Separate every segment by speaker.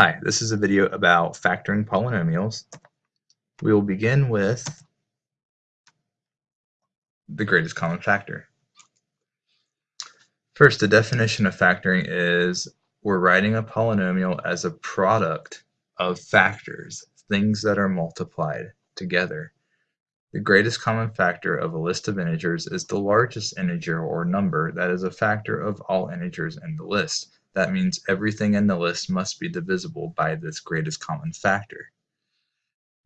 Speaker 1: Hi, this is a video about factoring polynomials. We will begin with the greatest common factor. First, the definition of factoring is we're writing a polynomial as a product of factors, things that are multiplied together. The greatest common factor of a list of integers is the largest integer or number that is a factor of all integers in the list. That means everything in the list must be divisible by this greatest common factor.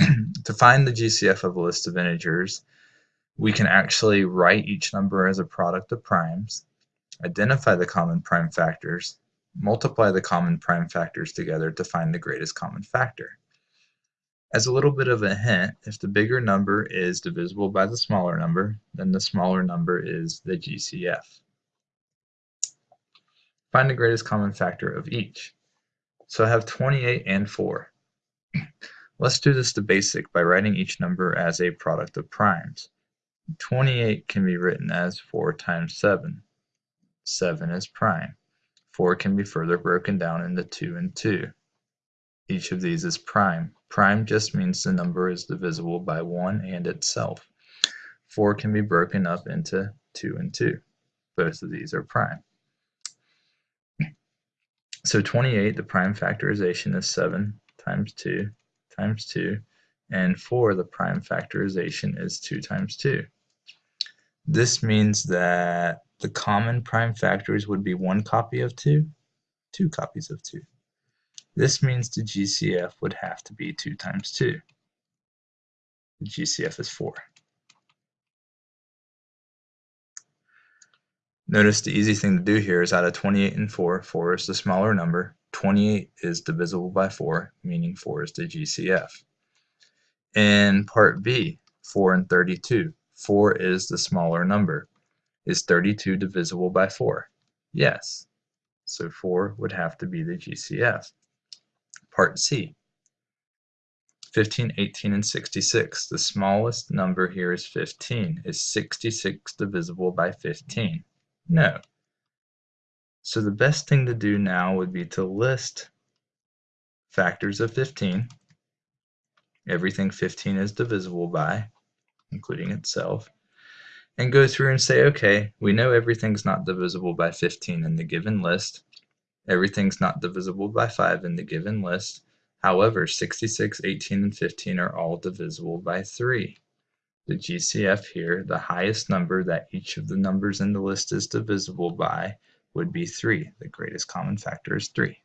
Speaker 1: to find the GCF of a list of integers, we can actually write each number as a product of primes, identify the common prime factors, multiply the common prime factors together to find the greatest common factor. As a little bit of a hint, if the bigger number is divisible by the smaller number, then the smaller number is the GCF. Find the greatest common factor of each. So I have 28 and 4. Let's do this to basic by writing each number as a product of primes. 28 can be written as 4 times 7. 7 is prime. 4 can be further broken down into 2 and 2. Each of these is prime. Prime just means the number is divisible by 1 and itself. 4 can be broken up into 2 and 2. Both of these are prime. So 28, the prime factorization is 7 times 2 times 2, and 4, the prime factorization is 2 times 2. This means that the common prime factors would be one copy of 2, two copies of 2. This means the GCF would have to be 2 times 2. The GCF is 4. Notice the easy thing to do here is out of 28 and 4, 4 is the smaller number. 28 is divisible by 4, meaning 4 is the GCF. In part B, 4 and 32, 4 is the smaller number. Is 32 divisible by 4? Yes. So 4 would have to be the GCF. Part C, 15, 18, and 66. The smallest number here is 15. Is 66 divisible by 15? No. So the best thing to do now would be to list factors of 15, everything 15 is divisible by, including itself, and go through and say, okay, we know everything's not divisible by 15 in the given list. Everything's not divisible by 5 in the given list. However, 66, 18, and 15 are all divisible by 3 the GCF here, the highest number that each of the numbers in the list is divisible by would be 3. The greatest common factor is 3.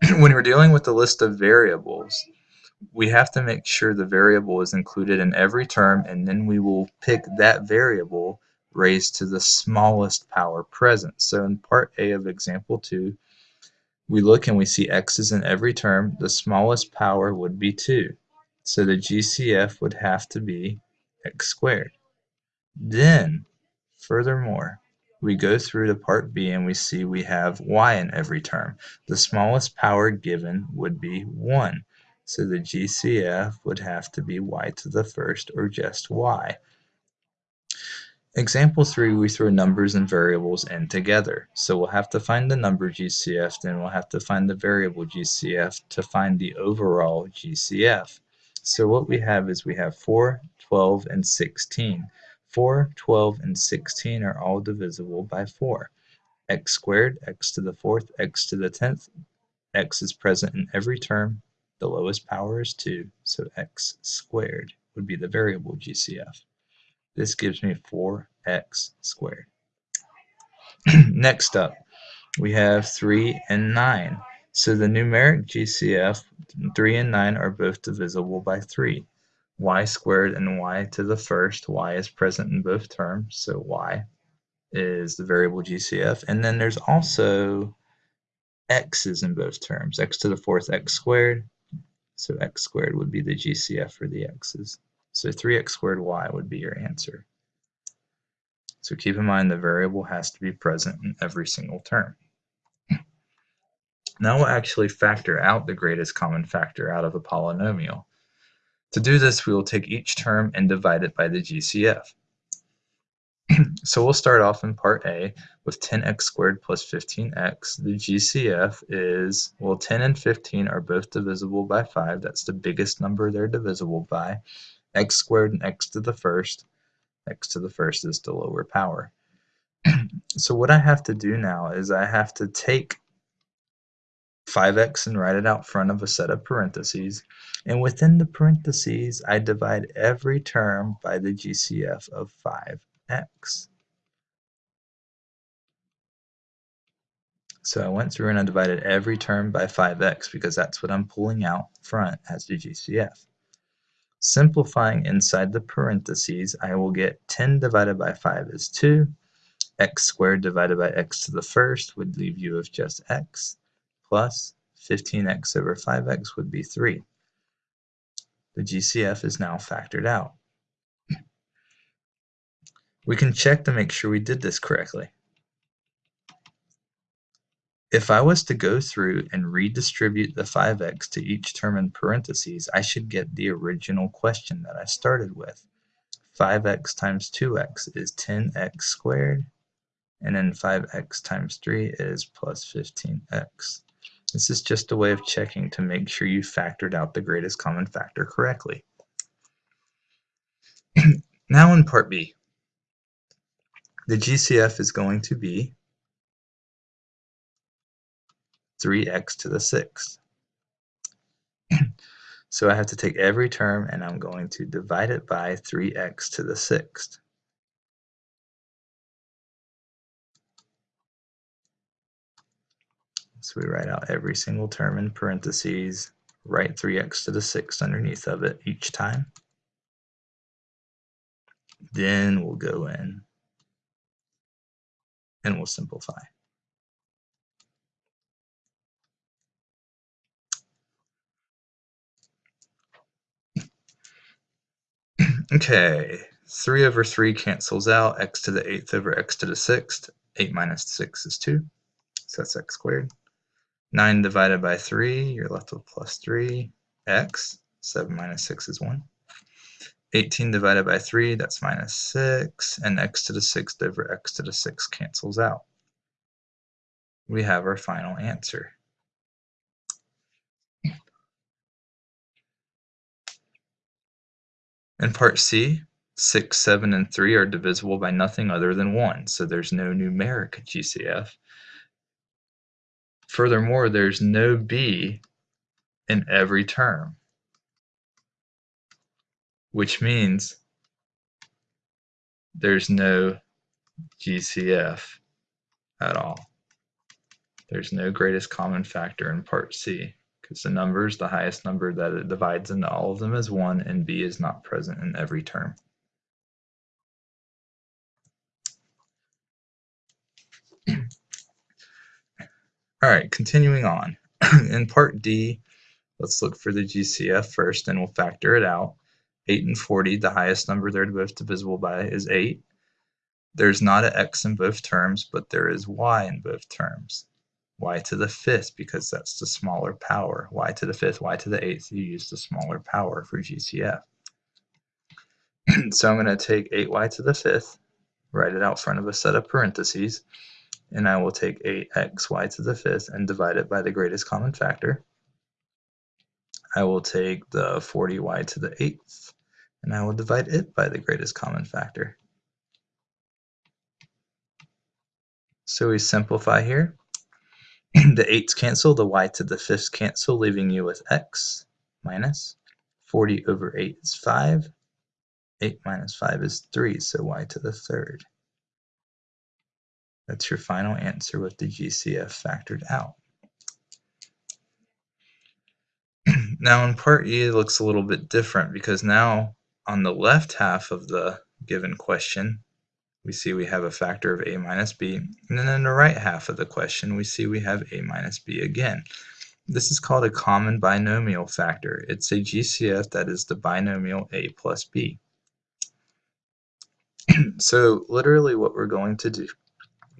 Speaker 1: when we're dealing with the list of variables, we have to make sure the variable is included in every term and then we will pick that variable raised to the smallest power present. So in part A of example 2, we look and we see x is in every term. The smallest power would be 2. So the GCF would have to be x squared. Then, furthermore, we go through to part B and we see we have y in every term. The smallest power given would be 1. So the GCF would have to be y to the first or just y. Example 3, we throw numbers and variables in together. So we'll have to find the number GCF, then we'll have to find the variable GCF to find the overall GCF. So what we have is we have 4, 12, and 16. 4, 12, and 16 are all divisible by 4. x squared, x to the fourth, x to the tenth. x is present in every term. The lowest power is 2, so x squared would be the variable GCF. This gives me 4x squared. Next up, we have 3 and 9. So the numeric GCF, 3 and 9 are both divisible by 3. y squared and y to the first, y is present in both terms, so y is the variable GCF. And then there's also x's in both terms, x to the fourth, x squared, so x squared would be the GCF for the x's. So 3x squared y would be your answer. So keep in mind the variable has to be present in every single term. Now we'll actually factor out the greatest common factor out of a polynomial. To do this, we will take each term and divide it by the GCF. so we'll start off in part A with 10x squared plus 15x. The GCF is, well 10 and 15 are both divisible by 5. That's the biggest number they're divisible by. x squared and x to the first. x to the first is the lower power. so what I have to do now is I have to take 5x and write it out front of a set of parentheses. And within the parentheses, I divide every term by the GCF of 5x. So I went through and I divided every term by 5x because that's what I'm pulling out front as the GCF. Simplifying inside the parentheses, I will get 10 divided by 5 is 2. x squared divided by x to the first would leave you with just x plus 15x over 5x would be 3. The GCF is now factored out. We can check to make sure we did this correctly. If I was to go through and redistribute the 5x to each term in parentheses, I should get the original question that I started with. 5x times 2x is 10x squared, and then 5x times 3 is plus 15x. This is just a way of checking to make sure you factored out the greatest common factor correctly. now in part B, the GCF is going to be 3x to the sixth. so I have to take every term and I'm going to divide it by 3x to the sixth. So we write out every single term in parentheses, write 3x to the sixth underneath of it each time. Then we'll go in and we'll simplify. Okay, 3 over 3 cancels out, x to the 8th over x to the 6th. 8 minus 6 is 2, so that's x squared. 9 divided by 3, you're left with plus 3, x. 7 minus 6 is 1. 18 divided by 3, that's minus 6, and x to the 6th over x to the 6th cancels out. We have our final answer. In part C, 6, 7, and 3 are divisible by nothing other than 1, so there's no numeric GCF. Furthermore, there's no b in every term, which means there's no GCF at all. There's no greatest common factor in part C because the numbers, the highest number that it divides into all of them is 1, and b is not present in every term. All right, continuing on. in part D, let's look for the GCF first and we'll factor it out. 8 and 40, the highest number they're both divisible by is 8. There's not an x in both terms, but there is y in both terms y to the fifth because that's the smaller power. y to the fifth, y to the eighth, you use the smaller power for GCF. so I'm going to take 8y to the fifth, write it out front of a set of parentheses, and I will take 8xy to the fifth and divide it by the greatest common factor. I will take the 40y to the eighth, and I will divide it by the greatest common factor. So we simplify here the 8's cancel, the y to the 5th cancel, leaving you with x minus 40 over 8 is 5. 8 minus 5 is 3, so y to the 3rd. That's your final answer with the GCF factored out. now in part E it looks a little bit different because now on the left half of the given question we see we have a factor of a minus b. And then in the right half of the question, we see we have a minus b again. This is called a common binomial factor. It's a GCF that is the binomial a plus b. so literally what we're going to do,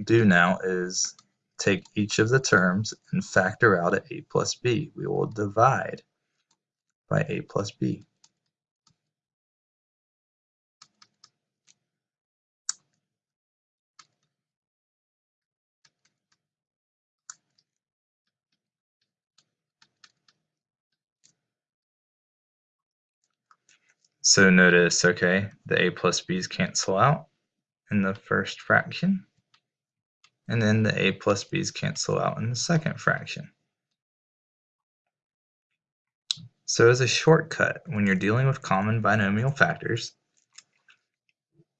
Speaker 1: do now is take each of the terms and factor out at a plus b. We will divide by a plus b. So notice, okay, the a plus b's cancel out in the first fraction and then the a plus b's cancel out in the second fraction. So as a shortcut, when you're dealing with common binomial factors,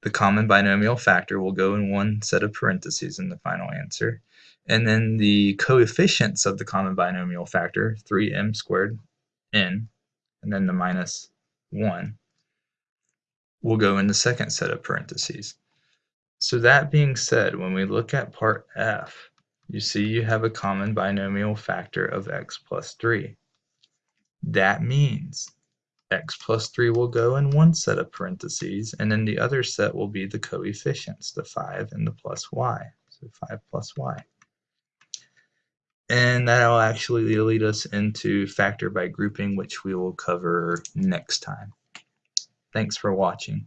Speaker 1: the common binomial factor will go in one set of parentheses in the final answer, and then the coefficients of the common binomial factor, 3m squared n, and then the minus 1, will go in the second set of parentheses. So that being said, when we look at part F, you see you have a common binomial factor of x plus 3. That means x plus 3 will go in one set of parentheses, and then the other set will be the coefficients, the 5 and the plus y. So 5 plus y. And that'll actually lead us into factor by grouping, which we will cover next time. Thanks for watching.